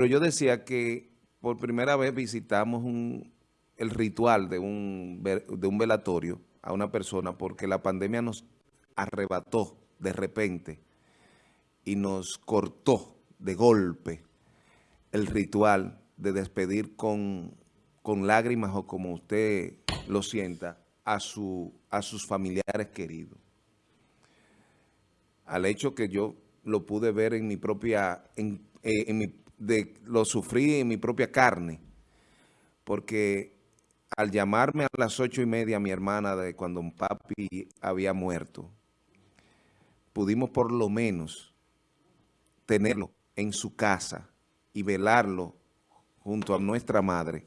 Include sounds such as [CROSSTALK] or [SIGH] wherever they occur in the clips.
Pero yo decía que por primera vez visitamos el ritual de un, velatorio a una persona porque la pandemia nos arrebató de repente y nos cortó de golpe el ritual de despedir con, lágrimas o como usted lo sienta a, su, a sus familiares queridos. Al hecho que yo lo pude ver en mi propia, en, eh, de, lo sufrí en mi propia carne, porque al llamarme a las ocho y media mi hermana de cuando un papi había muerto, pudimos por lo menos tenerlo en su casa y velarlo junto a nuestra madre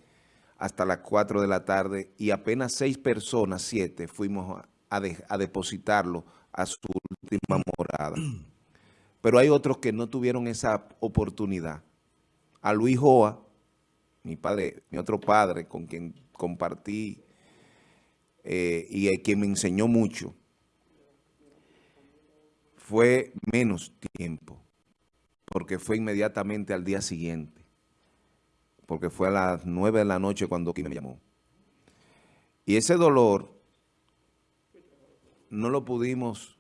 hasta las 4 de la tarde y apenas seis personas, siete, fuimos a depositarlo a su última morada. [CLEARS THROAT] Pero hay otros que no tuvieron esa oportunidad. A Luis Joa, mi padre, mi otro padre con quien compartí eh, y a quien me enseñó mucho, fue menos tiempo, porque fue inmediatamente al día siguiente, porque fue a las nueve de la noche cuando me llamó. Y ese dolor no lo pudimos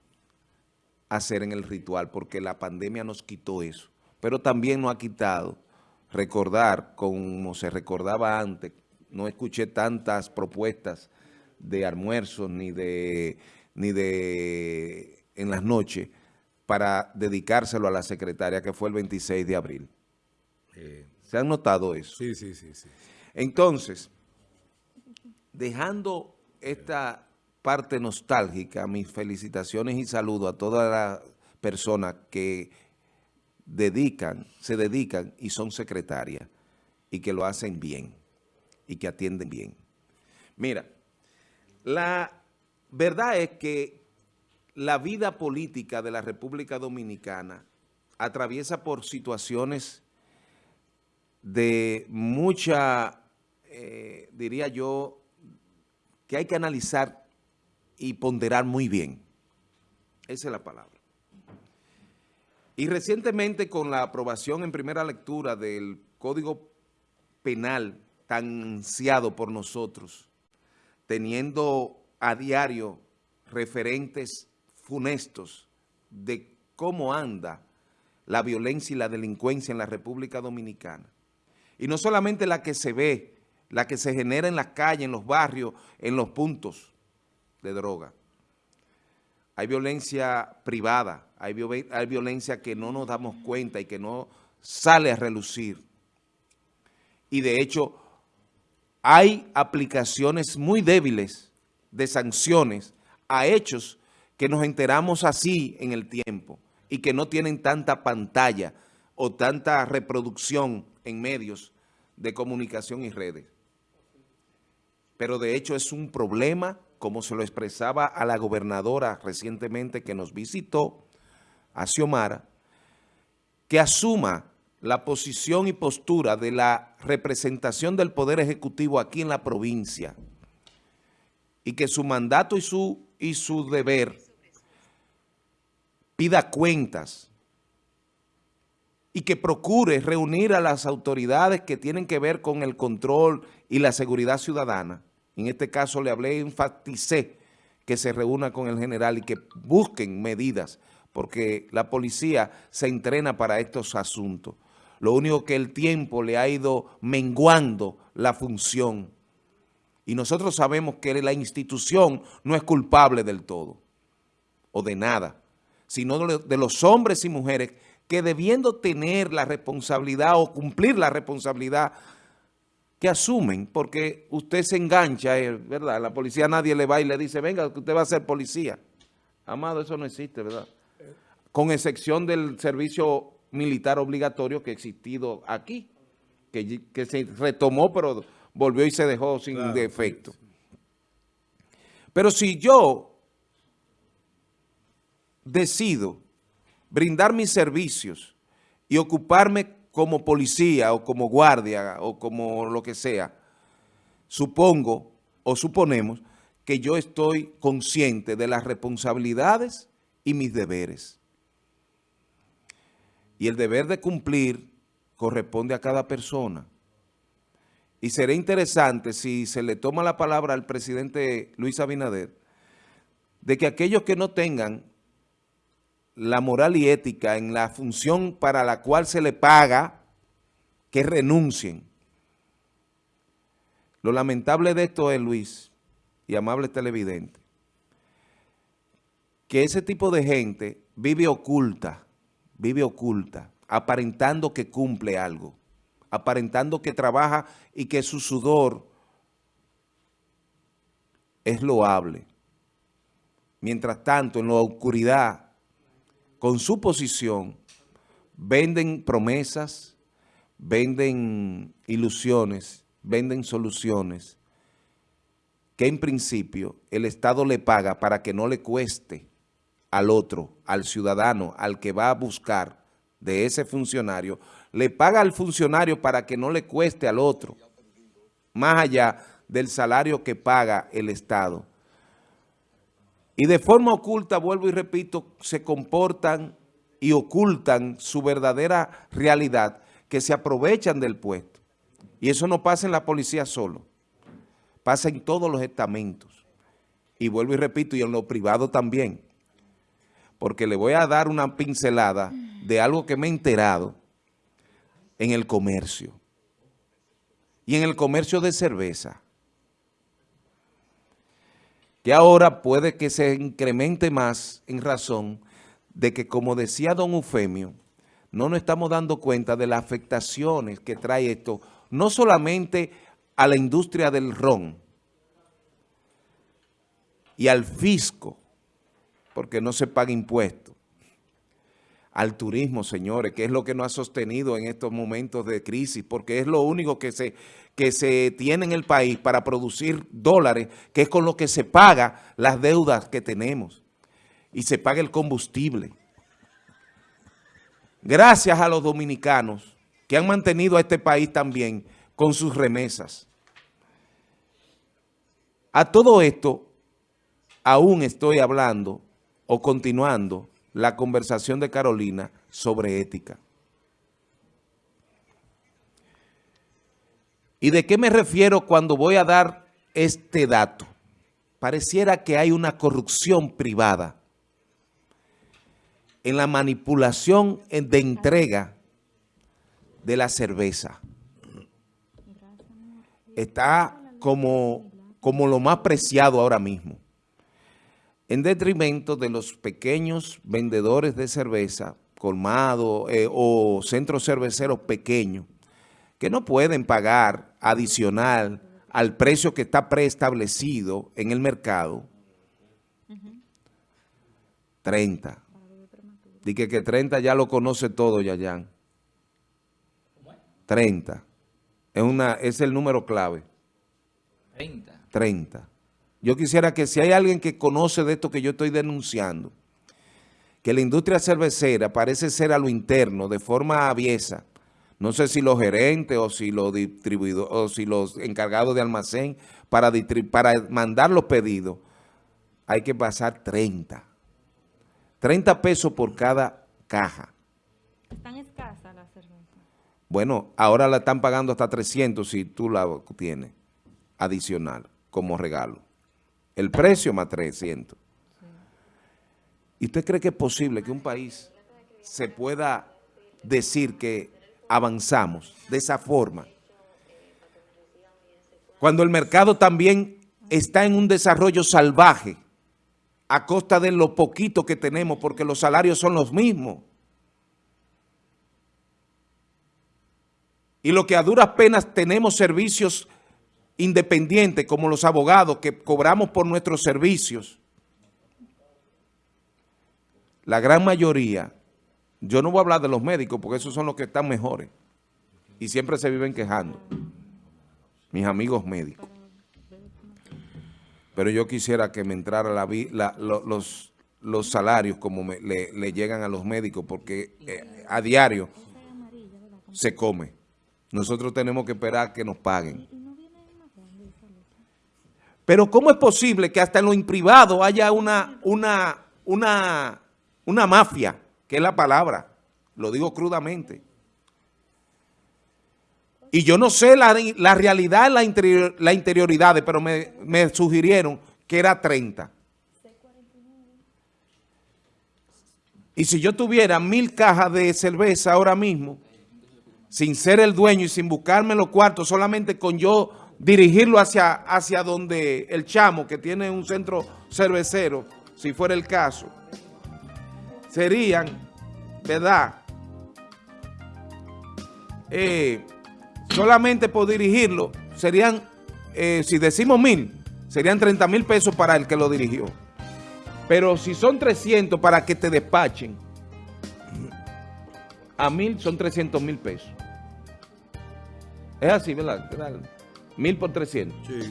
hacer en el ritual, porque la pandemia nos quitó eso, pero también nos ha quitado recordar como se recordaba antes, no escuché tantas propuestas de almuerzos ni de, ni de en las noches para dedicárselo a la secretaria que fue el 26 de abril. Eh, ¿Se han notado eso? Sí, sí, sí, sí. Entonces, dejando esta parte nostálgica, mis felicitaciones y saludos a todas las personas que dedican, se dedican y son secretarias y que lo hacen bien y que atienden bien. Mira, la verdad es que la vida política de la República Dominicana atraviesa por situaciones de mucha, eh, diría yo, que hay que analizar y ponderar muy bien. Esa es la palabra. Y recientemente con la aprobación en primera lectura del Código Penal tan ansiado por nosotros, teniendo a diario referentes funestos de cómo anda la violencia y la delincuencia en la República Dominicana. Y no solamente la que se ve, la que se genera en las calles, en los barrios, en los puntos de droga. Hay violencia privada, hay, violencia que no nos damos cuenta y que no sale a relucir. Y de hecho, hay aplicaciones muy débiles de sanciones a hechos que nos enteramos así en el tiempo y que no tienen tanta pantalla o tanta reproducción en medios de comunicación y redes. Pero de hecho es un problema, como se lo expresaba a la gobernadora recientemente que nos visitó, a Xiomara, que asuma la posición y postura de la representación del Poder Ejecutivo aquí en la provincia y que su mandato y su, y su deber pida cuentas y que procure reunir a las autoridades que tienen que ver con el control y la seguridad ciudadana. En este caso le hablé, enfaticé que se reúna con el general y que busquen medidas, porque la policía se entrena para estos asuntos. Lo único que el tiempo le ha ido menguando la función. Y nosotros sabemos que la institución no es culpable del todo, o de nada, sino de los hombres y mujeres que debiendo tener la responsabilidad o cumplir la responsabilidad que asumen, porque usted se engancha, eh, ¿verdad? La policía nadie le va y le dice, venga, usted va a ser policía. Amado, eso no existe, ¿verdad? Con excepción del servicio militar obligatorio que ha existido aquí, que, se retomó, pero volvió y se dejó sin defecto. Pero si yo decido brindar mis servicios y ocuparme como policía o como guardia o como lo que sea, supongo o suponemos que yo estoy consciente de las responsabilidades y mis deberes y el deber de cumplir corresponde a cada persona. Y sería interesante si se le toma la palabra al presidente Luis Abinader, de que aquellos que no tengan la moral y ética en la función para la cual se le paga, que renuncien. Lo lamentable de esto es, Luis, y amable televidente, que ese tipo de gente vive oculta, vive oculta, aparentando que cumple algo aparentando que trabaja y que su sudor es loable. Mientras tanto, en la oscuridad, con su posición, venden promesas, venden ilusiones, venden soluciones, que en principio el Estado le paga para que no le cueste al otro, al ciudadano, al que va a buscar de ese funcionario, le paga al funcionario para que no le cueste al otro, más allá del salario que paga el Estado. Y de forma oculta, vuelvo y repito, se comportan y ocultan su verdadera realidad, que se aprovechan del puesto. Y eso no pasa en la policía solo, pasa en todos los estamentos. Y vuelvo y repito, y en lo privado también, porque le voy a dar una pincelada de algo que me he enterado, en el comercio. Y en el comercio de cerveza. Que ahora puede que se incremente más en razón de que, como decía don Eufemio, no nos estamos dando cuenta de las afectaciones que trae esto, no solamente a la industria del ron y al fisco, porque no se paga impuestos, al turismo, señores, que es lo que nos ha sostenido en estos momentos de crisis, porque es lo único que se, que se tiene en el país para producir dólares, que es con lo que se paga las deudas que tenemos y se paga el combustible. Gracias a los dominicanos que han mantenido a este país también con sus remesas. A todo esto, aún estoy hablando o continuando la conversación de Carolina sobre ética. ¿Y de qué me refiero cuando voy a dar este dato? Pareciera que hay una corrupción privada en la manipulación de entrega de la cerveza. Está como, como lo más preciado ahora mismo en detrimento de los pequeños vendedores de cerveza, colmado eh, o centros cerveceros pequeños, que no pueden pagar adicional al precio que está preestablecido en el mercado, 30. Dice que 30 ya lo conoce todo, Yayan. 30. Es, una, es el número clave. 30. 30. Yo quisiera que si hay alguien que conoce de esto que yo estoy denunciando, que la industria cervecera parece ser a lo interno, de forma aviesa, no sé si los gerentes o si los distribuidores o si los encargados de almacén para, para mandar los pedidos, hay que pasar 30. 30 pesos por cada caja. ¿Están escasas las cervezas? Bueno, ahora la están pagando hasta 300 si tú la tienes adicional como regalo. El precio más 300. ¿Y usted cree que es posible que un país se pueda decir que avanzamos de esa forma? Cuando el mercado también está en un desarrollo salvaje a costa de lo poquito que tenemos porque los salarios son los mismos. Y lo que a duras penas tenemos servicios independientes como los abogados que cobramos por nuestros servicios, la gran mayoría, yo no voy a hablar de los médicos porque esos son los que están mejores y siempre se viven quejando, mis amigos médicos. Pero yo quisiera que me entrara la, los, los salarios como le, llegan a los médicos porque eh, a diario se come. Nosotros tenemos que esperar que nos paguen. Pero ¿cómo es posible que hasta en lo imprivado haya una, una, una, una mafia, que es la palabra, lo digo crudamente? Y yo no sé la, la realidad, la, la interioridad, pero me, me sugirieron que era 30. Y si yo tuviera mil cajas de cerveza ahora mismo, sin ser el dueño y sin buscarme los cuartos, solamente con yo dirigirlo hacia, hacia donde el chamo, que tiene un centro cervecero, si fuera el caso, serían, ¿verdad? Eh, solamente por dirigirlo, serían, eh, si decimos mil, serían 30 mil pesos para el que lo dirigió. Pero si son 300 para que te despachen, a mil son 300 mil pesos. Es así, ¿verdad? Mil por 300. Sí,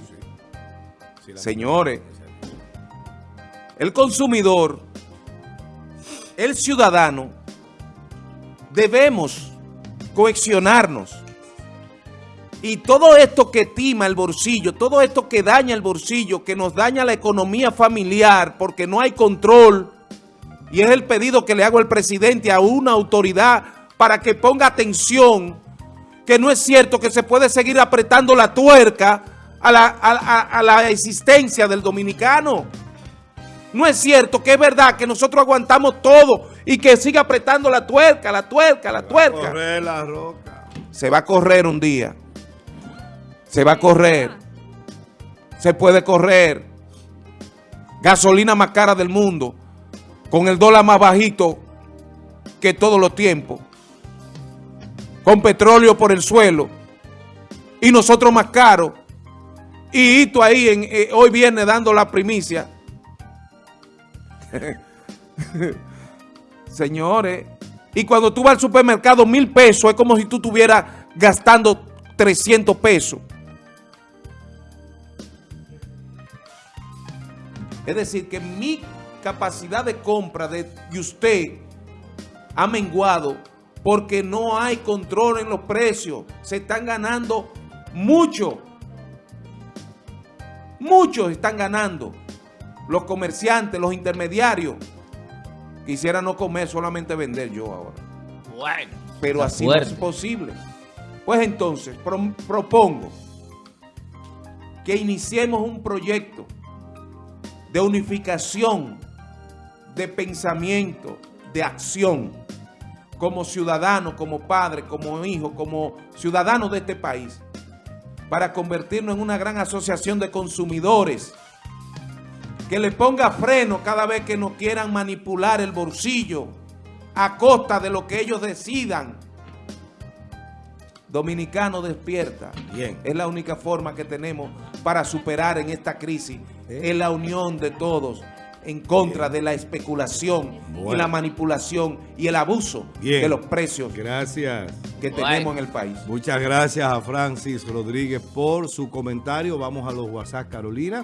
sí. Señores, el consumidor, el ciudadano, debemos coaccionarnos. Y todo esto que tima el bolsillo, todo esto que daña el bolsillo, que nos daña la economía familiar porque no hay control, y es el pedido que le hago al presidente a una autoridad para que ponga atención, que no es cierto que se puede seguir apretando la tuerca a la, a la existencia del dominicano. No es cierto que es verdad que nosotros aguantamos todo y que sigue apretando la tuerca, la tuerca, la tuerca. Se va a correr la roca. Se va a correr un día. Se va a correr. Se puede correr. Gasolina más cara del mundo. Con el dólar más bajito que todos los tiempos. Con petróleo por el suelo. Y nosotros más caros. Y Hito ahí en, eh, hoy viene dando la primicia. [LAUGHS] Señores. Y cuando tú vas al supermercado, mil pesos, es como si tú estuvieras gastando 300 pesos. Es decir, que mi capacidad de compra de, usted ha menguado porque no hay control en los precios. Se están ganando mucho. Muchos están ganando. Los comerciantes, los intermediarios. Quisiera no comer, solamente vender yo ahora. Bueno. Pero así no es posible. Pues entonces, propongo que iniciemos un proyecto de unificación, de pensamiento, de acción, como ciudadano, como padre, como hijo, como ciudadano de este país, para convertirnos en una gran asociación de consumidores, que le ponga freno cada vez que nos quieran manipular el bolsillo a costa de lo que ellos decidan. Dominicano despierta. Bien. Es la única forma que tenemos para superar en esta crisis es la unión de todos en contra de la especulación y la manipulación y el abuso de los precios gracias. que tenemos en el país. Muchas gracias a Francis Rodríguez por su comentario. Vamos a los WhatsApp, Carolina.